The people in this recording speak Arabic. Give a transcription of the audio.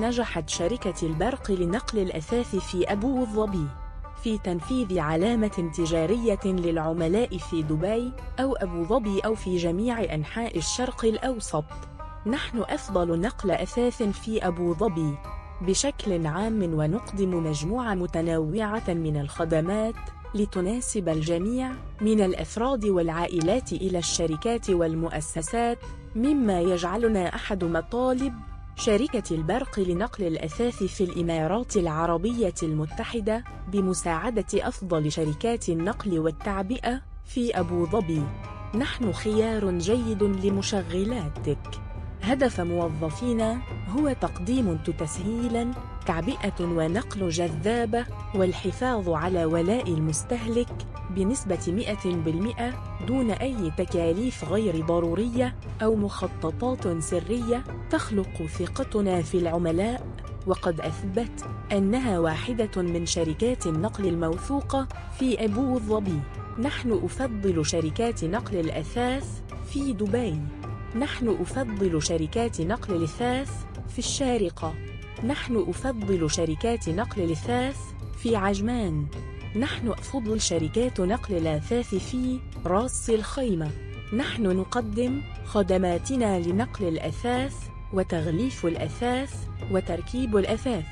نجحت شركة البرق لنقل الأثاث في أبو ظبي في تنفيذ علامة تجارية للعملاء في دبي أو أبو ظبي أو في جميع أنحاء الشرق الأوسط. نحن أفضل نقل أثاث في أبو ظبي. بشكل عام ونقدم مجموعة متنوعة من الخدمات لتناسب الجميع من الأفراد والعائلات إلى الشركات والمؤسسات مما يجعلنا أحد مطالب شركة البرق لنقل الأثاث في الإمارات العربية المتحدة بمساعدة أفضل شركات النقل والتعبئة في أبو ظبي. نحن خيار جيد لمشغلاتك. هدف موظفينا هو تقديم تسهيلاً تعبئة ونقل جذابة والحفاظ على ولاء المستهلك بنسبة 100% دون أي تكاليف غير ضرورية أو مخططات سرية تخلق ثقتنا في العملاء. وقد أثبت أنها واحدة من شركات النقل الموثوقة في أبو ظبي. نحن أفضل شركات نقل الأثاث في دبي. نحن أفضل شركات نقل الأثاث في الشارقة. نحن أفضل شركات نقل الأثاث في عجمان. نحن أفضل شركات نقل الأثاث في راس الخيمة. نحن نقدم خدماتنا لنقل الأثاث وتغليف الأثاث وتركيب الأثاث.